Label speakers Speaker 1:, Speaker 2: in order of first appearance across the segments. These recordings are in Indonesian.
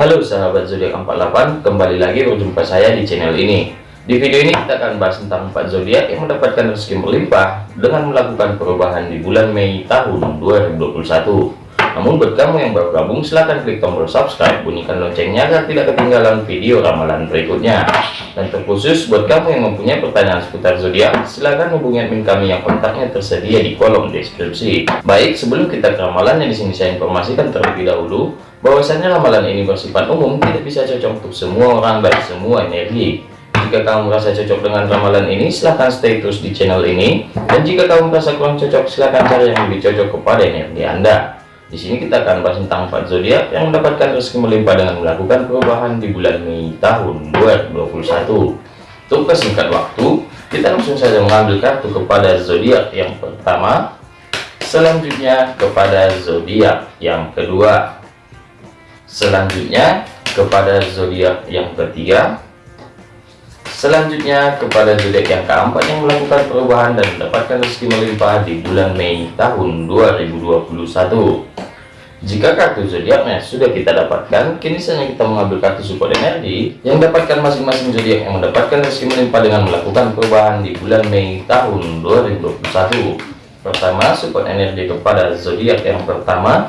Speaker 1: Halo sahabat zodiak 48, kembali lagi berjumpa saya di channel ini. Di video ini kita akan bahas tentang 4 zodiak yang mendapatkan rezeki berlimpah dengan melakukan perubahan di bulan Mei tahun 2021. Namun buat kamu yang baru gabung silahkan klik tombol subscribe, bunyikan loncengnya agar tidak ketinggalan video ramalan berikutnya. Dan terkhusus buat kamu yang mempunyai pertanyaan seputar zodiak, silahkan hubungi admin kami yang kontaknya tersedia di kolom deskripsi. Baik, sebelum kita ke ramalannya di sini saya informasikan terlebih dahulu bahwasanya ramalan ini bersifat umum, tidak bisa cocok untuk semua orang dan semua energi. Jika kamu merasa cocok dengan ramalan ini, silahkan stay terus di channel ini. Dan jika kamu merasa kurang cocok, silahkan cari yang lebih cocok kepada energi Anda. Di sini kita akan bahas tentang empat zodiak yang mendapatkan rezeki melimpah dengan melakukan perubahan di bulan Mei tahun 2021. Untuk kesingkat waktu, kita langsung saja mengambil kartu kepada zodiak yang pertama, selanjutnya kepada zodiak yang kedua, selanjutnya kepada zodiak yang ketiga, selanjutnya kepada zodiak yang keempat yang melakukan perubahan dan mendapatkan rezeki melimpah di bulan Mei tahun 2021 jika kartu zodiaknya sudah kita dapatkan, kini saatnya kita mengambil kartu support energi yang dapatkan masing-masing zodiak yang mendapatkan rezeki melimpah dengan melakukan perubahan di bulan Mei tahun 2021. Pertama, support energi kepada zodiak yang pertama.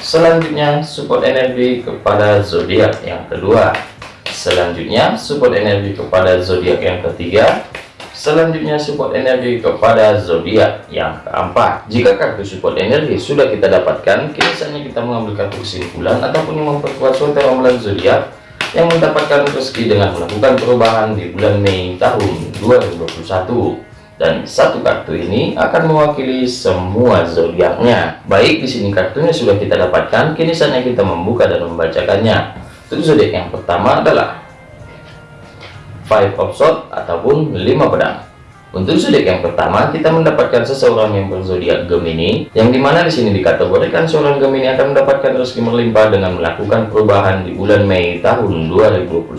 Speaker 1: Selanjutnya, support energi kepada zodiak yang kedua. Selanjutnya, support energi kepada zodiak yang ketiga. Selanjutnya support energi kepada zodiak yang keempat. Jika kartu support energi sudah kita dapatkan, kini saatnya kita mengambil kartu kesimpulan ataupun yang memperkuat suatu ramalan zodiak yang mendapatkan rezeki dengan melakukan perubahan di bulan Mei tahun 2021. Dan satu kartu ini akan mewakili semua zodiaknya. Baik, di sini kartunya sudah kita dapatkan, kini saatnya kita membuka dan membacakannya. Untuk zodiak yang pertama adalah five of sword ataupun lima pedang. Untuk zodiak yang pertama kita mendapatkan seseorang yang berzodiak Gemini yang di mana di sini dikategorikan seorang Gemini akan mendapatkan rezeki melimpah dengan melakukan perubahan di bulan Mei tahun 2021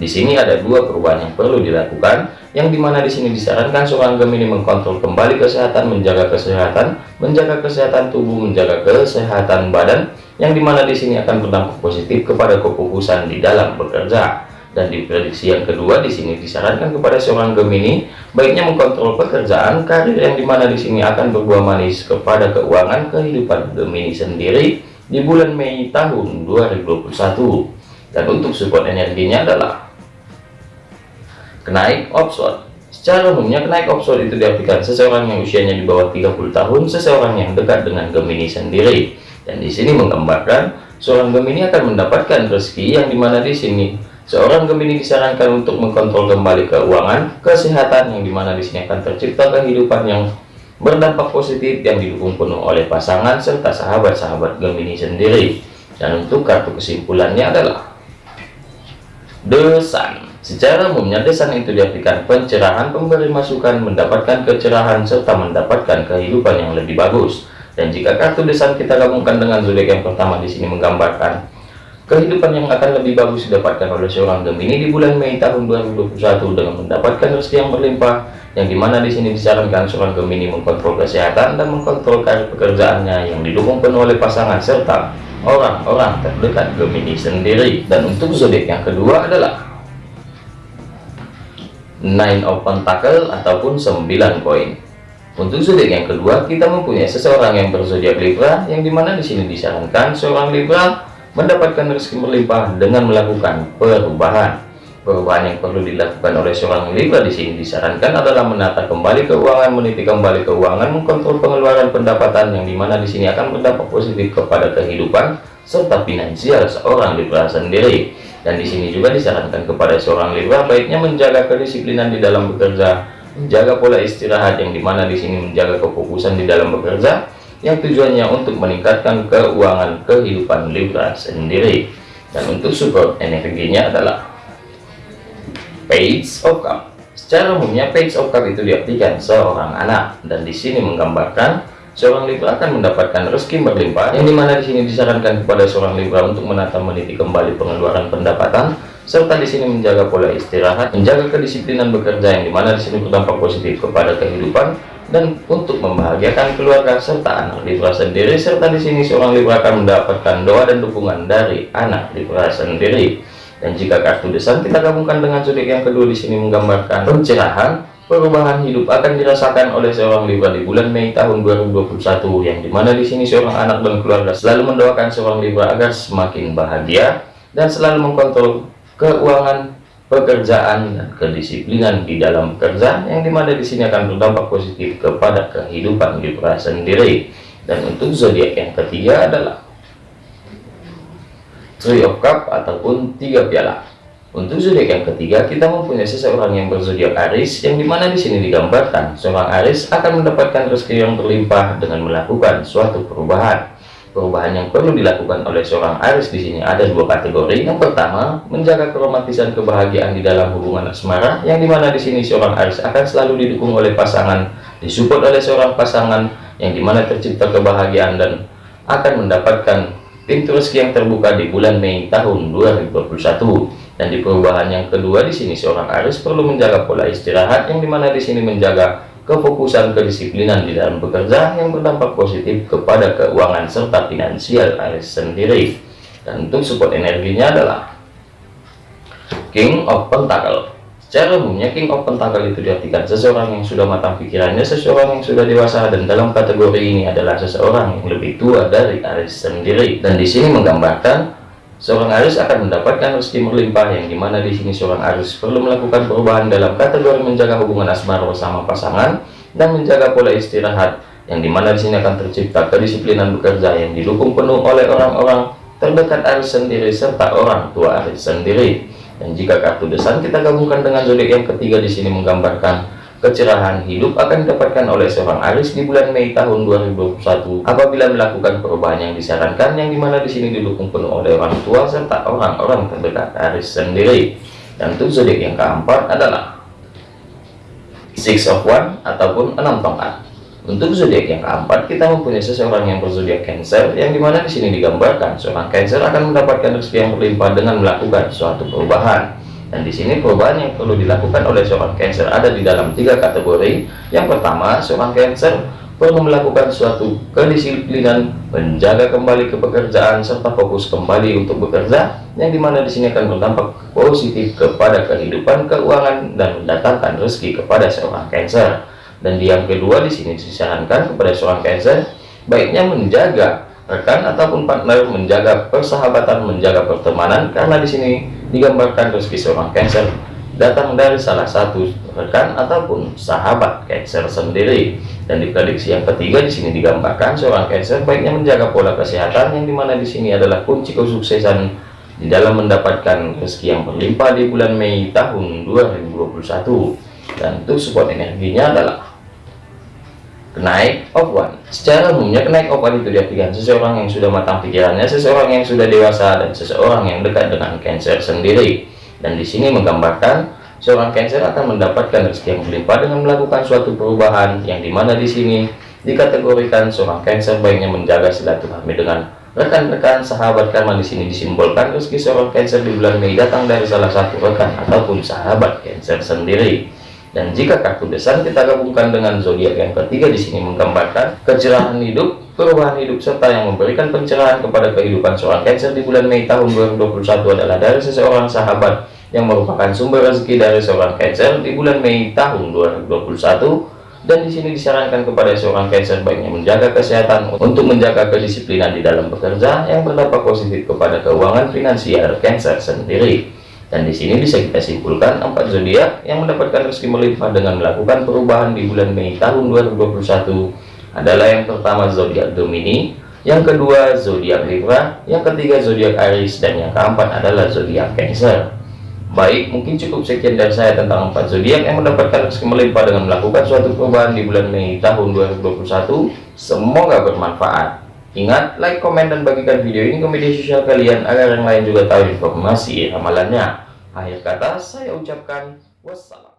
Speaker 1: di sini ada dua perubahan yang perlu dilakukan yang di mana di sini disarankan seorang Gemini mengkontrol kembali kesehatan menjaga kesehatan menjaga kesehatan tubuh menjaga kesehatan badan yang di mana di sini akan berdampak positif kepada kefokusan di dalam bekerja. Dan di prediksi yang kedua di sini disarankan kepada seorang Gemini baiknya mengkontrol pekerjaan karir yang di mana di sini akan berbuah manis kepada keuangan kehidupan Gemini sendiri di bulan Mei tahun 2021 dan untuk support energinya adalah kenaik offshore secara umumnya kenaik offshore itu diartikan seseorang yang usianya di bawah 30 tahun seseorang yang dekat dengan Gemini sendiri dan di sini menggambarkan seorang Gemini akan mendapatkan rezeki yang di mana di sini Seorang Gemini disarankan untuk mengkontrol kembali keuangan, kesehatan yang di mana di sini akan tercipta kehidupan yang berdampak positif yang didukung penuh oleh pasangan serta sahabat-sahabat Gemini sendiri. Dan untuk kartu kesimpulannya adalah The Sun. Secara umumnya desan itu diartikan pencerahan, pemberi masukan, mendapatkan kecerahan serta mendapatkan kehidupan yang lebih bagus. Dan jika kartu desan kita gabungkan dengan zodiak yang pertama di sini menggambarkan Kehidupan yang akan lebih bagus didapatkan oleh seorang Gemini di bulan Mei tahun 2021 dengan mendapatkan rezeki yang berlimpah, yang di mana di sini disarankan seorang Gemini mengkontrol kesehatan dan mengkontrol karir pekerjaannya yang didukung penuh oleh pasangan serta orang-orang terdekat Gemini sendiri. Dan untuk zodiak yang kedua adalah Nine of Pentacle ataupun 9 koin. Untuk zodiak yang kedua, kita mempunyai seseorang yang berzodiak Libra, yang di mana di sini disarankan seorang Libra mendapatkan rezeki berlimpah dengan melakukan perubahan. Perubahan yang perlu dilakukan oleh seorang Libra di sini disarankan adalah menata kembali keuangan, meniti kembali keuangan, mengkontrol pengeluaran pendapatan yang di mana di sini akan berdampak positif kepada kehidupan serta finansial seorang Libra sendiri. Dan di sini juga disarankan kepada seorang Libra baiknya menjaga kedisiplinan di dalam bekerja, menjaga pola istirahat yang di mana di sini menjaga kefokusan di dalam bekerja, yang tujuannya untuk meningkatkan keuangan kehidupan Libra sendiri. Dan untuk support energinya adalah page of cup. Secara umumnya page of cup itu diartikan seorang anak. Dan di sini menggambarkan seorang Libra akan mendapatkan rezeki berlimpah yang di mana di sini disarankan kepada seorang Libra untuk menata meniti kembali pengeluaran pendapatan serta di sini menjaga pola istirahat menjaga kedisiplinan bekerja yang di mana di sini berdampak positif kepada kehidupan dan untuk membahagiakan keluarga serta anak Libra sendiri. Serta di sini seorang Libra akan mendapatkan doa dan dukungan dari anak Libra sendiri. Dan jika kartu desan kita gabungkan dengan zodiak yang kedua di sini menggambarkan pencerahan perubahan hidup akan dirasakan oleh seorang Libra di bulan Mei tahun 2021 yang di mana di sini seorang anak dan keluarga selalu mendoakan seorang Libra agar semakin bahagia dan selalu mengkontrol keuangan pekerjaan dan kedisiplinan di dalam bekerja yang di mana di sini akan berdampak positif kepada kehidupan Libra sendiri dan untuk zodiak yang ketiga adalah Three of Cup ataupun tiga piala. Untuk zodiak yang ketiga, kita mempunyai seseorang yang berzodiak Aris, yang di mana di sini digambarkan seorang Aris akan mendapatkan rezeki yang berlimpah dengan melakukan suatu perubahan. Perubahan yang perlu dilakukan oleh seorang Aris di sini ada dua kategori. Yang pertama, menjaga keromantisan kebahagiaan di dalam hubungan asmara, yang di mana di sini seorang Aris akan selalu didukung oleh pasangan, disupport oleh seorang pasangan, yang di mana tercipta kebahagiaan dan akan mendapatkan pintu rezeki yang terbuka di bulan Mei tahun 2021 dan di perubahan yang kedua di sini seorang Aris perlu menjaga pola istirahat yang di mana di sini menjaga kefokusan kedisiplinan di dalam bekerja yang berdampak positif kepada keuangan serta finansial Aris sendiri dan untuk support energinya adalah King of Pentacle Secara umumnya King of Pentacle itu diartikan seseorang yang sudah matang pikirannya, seseorang yang sudah dewasa dan dalam kategori ini adalah seseorang yang lebih tua dari Aris sendiri. Dan di sini menggambarkan seorang Aris akan mendapatkan rezeki melimpah yang di mana di sini seorang Aris perlu melakukan perubahan dalam kategori menjaga hubungan asmara bersama pasangan dan menjaga pola istirahat yang di mana di sini akan tercipta kedisiplinan bekerja yang didukung penuh oleh orang-orang terdekat Aris sendiri serta orang tua Aris sendiri. Dan jika kartu desan kita gabungkan dengan zodiak yang ketiga di sini menggambarkan kecerahan hidup akan didapatkan oleh seorang Aris di bulan Mei tahun 2021 apabila melakukan perubahan yang disarankan yang di mana di sini didukung penuh oleh orang tua serta orang-orang terdekat Aris sendiri. Dan untuk zodiak yang keempat adalah Six of One ataupun enam tongkat. Untuk zodiak yang keempat, kita mempunyai seseorang yang berzodiak Cancer, yang di mana di sini digambarkan seorang Cancer akan mendapatkan rezeki yang berlimpah dengan melakukan suatu perubahan. Dan di sini perubahan yang perlu dilakukan oleh seorang Cancer. Ada di dalam tiga kategori. Yang pertama, seorang Cancer perlu melakukan suatu kedisiplinan, menjaga kembali ke pekerjaan serta fokus kembali untuk bekerja, yang di mana di sini akan berdampak positif kepada kehidupan keuangan dan mendatangkan rezeki kepada seorang Cancer. Dan di yang kedua di sini disarankan kepada seorang Cancer baiknya menjaga rekan ataupun partner menjaga persahabatan menjaga pertemanan. Karena di sini digambarkan rezeki seorang Cancer datang dari salah satu rekan ataupun sahabat Cancer sendiri. Dan di prediksi yang ketiga di sini digambarkan seorang Cancer baiknya menjaga pola kesehatan yang di mana di sini adalah kunci kesuksesan di dalam mendapatkan rezeki yang berlimpah di bulan Mei tahun 2021 dan untuk support energinya adalah kenaik of one. Secara umumnya kenaik of one itu diartikan seseorang yang sudah matang pikirannya seseorang yang sudah dewasa dan seseorang yang dekat dengan cancer sendiri. Dan di sini menggambarkan seorang cancer akan mendapatkan rezeki yang berlimpah dengan melakukan suatu perubahan yang di mana di sini dikategorikan seorang cancer baiknya menjaga silaturahmi dengan rekan-rekan sahabat karena di sini disimbolkan rezeki seorang cancer di bulan Mei datang dari salah satu rekan ataupun sahabat cancer sendiri dan jika kartu besar kita gabungkan dengan zodiak yang ketiga di sini menggambarkan kecerahan hidup, perubahan hidup serta yang memberikan pencerahan kepada kehidupan seorang Cancer di bulan Mei tahun 2021 adalah dari seseorang sahabat yang merupakan sumber rezeki dari seorang Cancer di bulan Mei tahun 2021 dan di sini disarankan kepada seorang Cancer baiknya menjaga kesehatan untuk menjaga kedisiplinan di dalam bekerja yang berdampak positif kepada keuangan finansial Cancer sendiri. Dan di sini bisa kita simpulkan empat zodiak yang mendapatkan rezeki melimpah dengan melakukan perubahan di bulan Mei tahun 2021 adalah yang pertama zodiak Gemini, yang kedua zodiak Libra, yang ketiga zodiak Aries dan yang keempat adalah zodiak Cancer. Baik, mungkin cukup sekian dari saya tentang empat zodiak yang mendapatkan rezeki melimpah dengan melakukan suatu perubahan di bulan Mei tahun 2021. Semoga bermanfaat. Ingat, like, komen, dan bagikan video ini ke media sosial kalian agar yang lain juga tahu informasi ramalannya. Akhir kata, saya ucapkan wassalam.